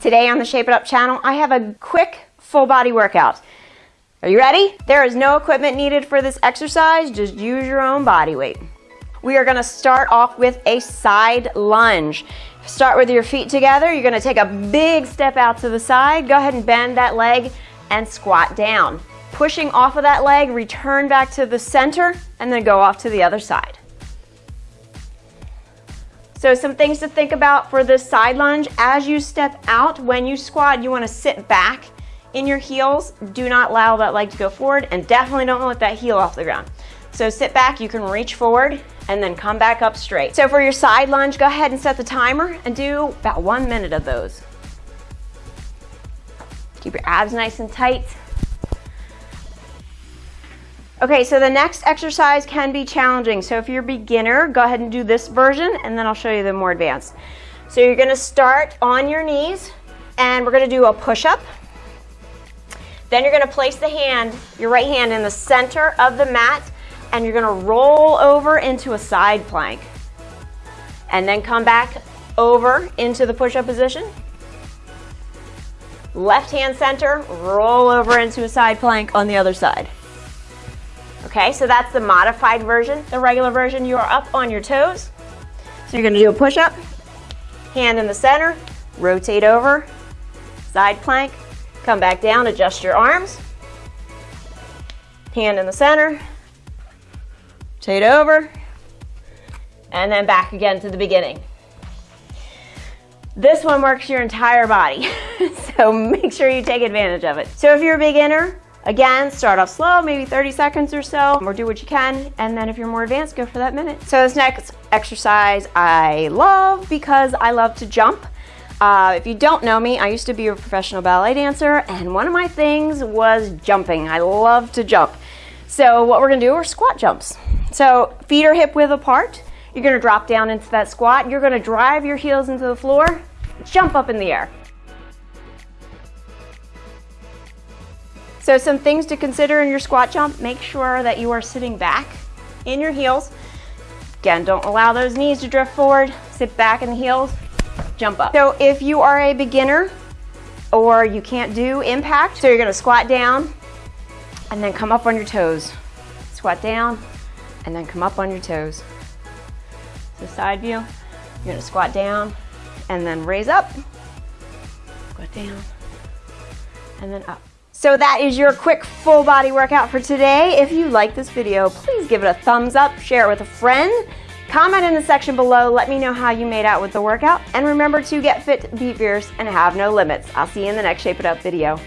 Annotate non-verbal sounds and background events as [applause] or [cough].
Today on the Shape It Up channel, I have a quick full body workout. Are you ready? There is no equipment needed for this exercise, just use your own body weight. We are gonna start off with a side lunge. Start with your feet together. You're gonna take a big step out to the side. Go ahead and bend that leg and squat down. Pushing off of that leg, return back to the center, and then go off to the other side. So some things to think about for this side lunge. As you step out, when you squat, you wanna sit back in your heels. Do not allow that leg to go forward, and definitely don't let that heel off the ground. So sit back, you can reach forward, and then come back up straight. So for your side lunge, go ahead and set the timer and do about one minute of those. Keep your abs nice and tight. Okay, so the next exercise can be challenging. So if you're a beginner, go ahead and do this version and then I'll show you the more advanced. So you're gonna start on your knees and we're gonna do a push-up. Then you're gonna place the hand, your right hand in the center of the mat and you're gonna roll over into a side plank. And then come back over into the push-up position. Left hand center, roll over into a side plank on the other side. Okay, so that's the modified version. The regular version, you are up on your toes. So you're gonna do a push-up, hand in the center, rotate over, side plank, come back down, adjust your arms, hand in the center, rotate over, and then back again to the beginning. This one works your entire body, [laughs] so make sure you take advantage of it. So if you're a beginner, Again, start off slow, maybe 30 seconds or so, or do what you can. And then if you're more advanced, go for that minute. So this next exercise I love because I love to jump. Uh, if you don't know me, I used to be a professional ballet dancer and one of my things was jumping. I love to jump. So what we're gonna do are squat jumps. So feet are hip width apart. You're gonna drop down into that squat. You're gonna drive your heels into the floor, jump up in the air. So some things to consider in your squat jump, make sure that you are sitting back in your heels. Again, don't allow those knees to drift forward. Sit back in the heels, jump up. So if you are a beginner or you can't do impact, so you're gonna squat down and then come up on your toes. Squat down and then come up on your toes. So side view, you're gonna squat down and then raise up, squat down, and then up. So that is your quick full body workout for today. If you like this video, please give it a thumbs up, share it with a friend, comment in the section below, let me know how you made out with the workout, and remember to get fit, be fierce, and have no limits. I'll see you in the next Shape It Up video.